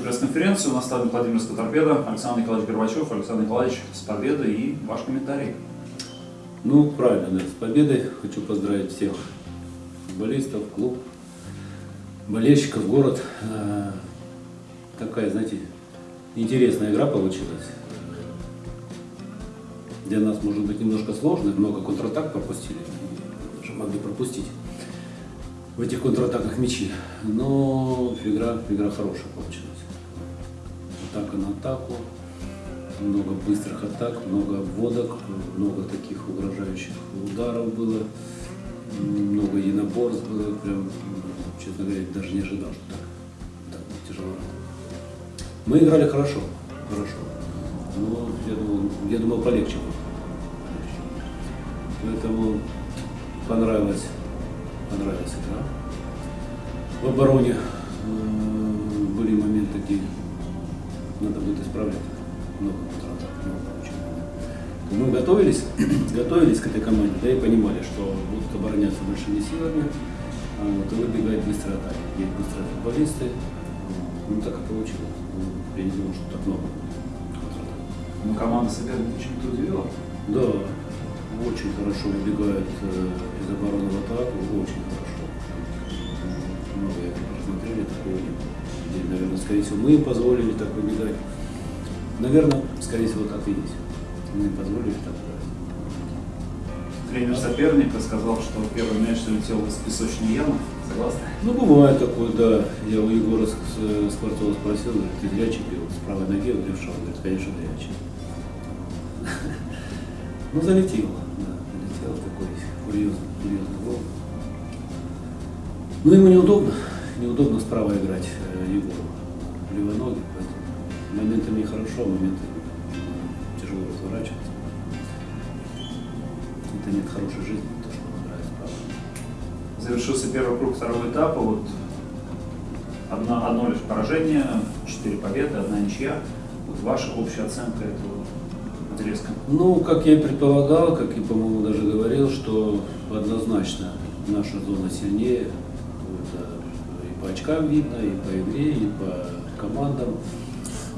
пресс-конференции. У нас стадион Владимирская торпеда. Александр Николаевич Горбачев. Александр Николаевич, с победой и ваш комментарий. Ну, правильно, да, с победой. Хочу поздравить всех футболистов, клуб, болельщиков, город. Э, Такая, знаете, интересная игра получилась. Для нас, может быть, немножко сложно, много контратак пропустили, могли пропустить в этих контратаках мячи. Но игра, игра хорошая получилась. Атака на атаку, много быстрых атак, много обводок, много таких угрожающих ударов было, много единоборств было. Прям, честно говоря, даже не ожидал, что так, так тяжело. Мы играли хорошо, хорошо. Но я думал, я думал полегче будет. Поэтому понравилась, понравилась игра. В обороне э, были моменты, где надо будет исправлять. Много контратак, много очень много. Мы готовились, готовились к этой команде, да и понимали, что будут обороняться большими силами, а вот, и выбегать быстро атаки. Есть быстрые футболисты. Ну так и получилось. Ну, Я не думал, что так много контратак. Ну, команда соперника чем-то удивила. Да, очень хорошо выбегают э, из обороны в атаку, очень хорошо. Много я посмотрели, такого не было. И, наверное, скорее всего, мы им позволили так выбегать. Наверное, скорее всего, так и есть. Мы им позволили так. Тренер соперника сказал, что первый мяч залетел из песочной ямы. Согласны? Ну, бывает такое, да. Я у Егора Скворцова спросил, говорит, ты зрячий бил с правой ноги, он левша, он говорит, конечно, зрячий. Ну, залетел, да, залетел курьезный, курьезный гол. Ну, ему неудобно, неудобно справа играть э, Егору, левой ноги, поэтому моментами хорошо, моментами тяжело разворачиваться. Это нет хорошей жизни, то, что он играет справа. Завершился первый круг второго этапа. Вот одна, одно лишь поражение, четыре победы, одна ничья. Вот ваша общая оценка этого отрезка. Ну, как я и предполагал, как и, по-моему, даже говорил, что однозначно наша зона сильнее. Это и по очкам видно, и по игре, и по командам,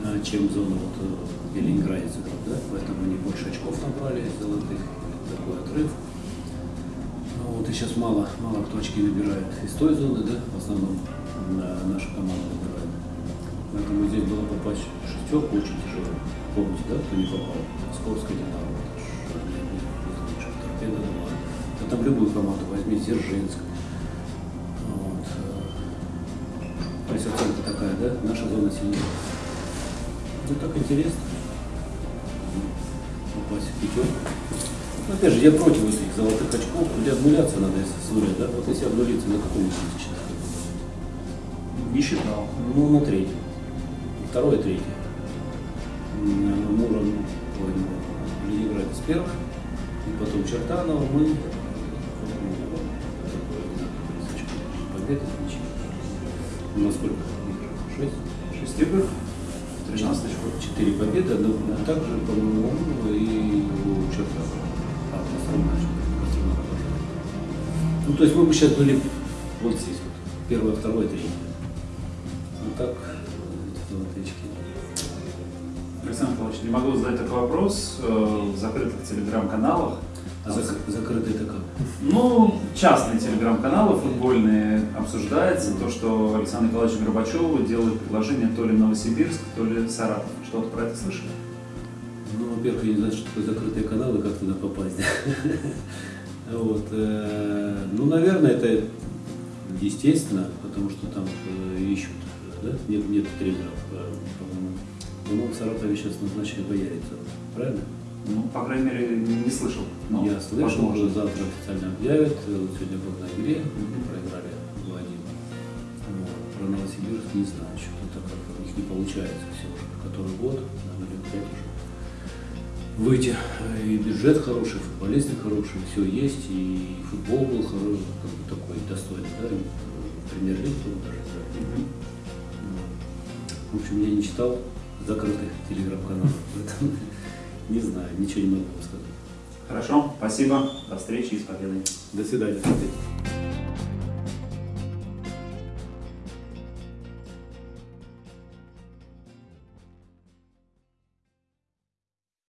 э, чем зона, вот, э, Ленинградец играл. Да? Поэтому они больше очков набрали золотых, такой отрыв. Ну, Вот и сейчас мало, мало кто очки набирает из той зоны, да, в основном э, наша команда набирает. Поэтому здесь было попасть в шестерку очень тяжело. Помните, да, кто не попал? Московская Динамо, там любую команду возьми, Дзержинск. Вот. То есть оценка такая, да, наша зона сильнее. Ну так интересно. Попасть в пятерку. Ну, опять же, я против этих золотых очков, где обнуляться надо, если с нуля, да? Вот если обнулиться, на каком месте считать? Не считал. Ну, на третьем. Второе, третье. Муром, ну, Ленинград с первой, и потом Чертанова, мы количество побед и ничьи. У нас сколько? Шесть? Шесть игр, 13 очков. Четыре победы, но также, по-моему, и у Чертанова. А. Ну, то есть мы бы сейчас были вот здесь вот. Первое, второе, третье. Ну так, эти очки. Александр Николаевич, не могу задать такой вопрос э, в закрытых телеграм-каналах. А зак- закрытый это? Ну, частные телеграм-каналы футбольные обсуждается то, что Александру Николаевичу Горбачеву делают предложение то ли Новосибирск, то ли Саратов. Что-то про это слышали? Ну, во-первых, я не знаю, что такое закрытые каналы, как туда попасть. Вот. э, Ну, наверное, это естественно, потому что там э, ищут, да? Нет, нет тренеров, э, по-моему. В Саратове сейчас назначили Боярицу, правильно? Ну, по крайней мере, не слышал. Но, Я слышал, возможно. уже завтра официально объявят. Сегодня был на игре, мы проиграли 2-1. Вот. Про Новосибирск не знаю, что-то как у них не получается все уже, который год, наверное, лет пять уже. Выйти. И бюджет хороший, футболисты хорошие, все есть, и футбол был хороший, как бы такой достойный, да, премьер-лиг был даже. да. В общем, я не читал закрытых телеграм-каналов, поэтому не знаю, ничего не могу вам сказать. Хорошо, спасибо. До встречи и с победой. До свидания.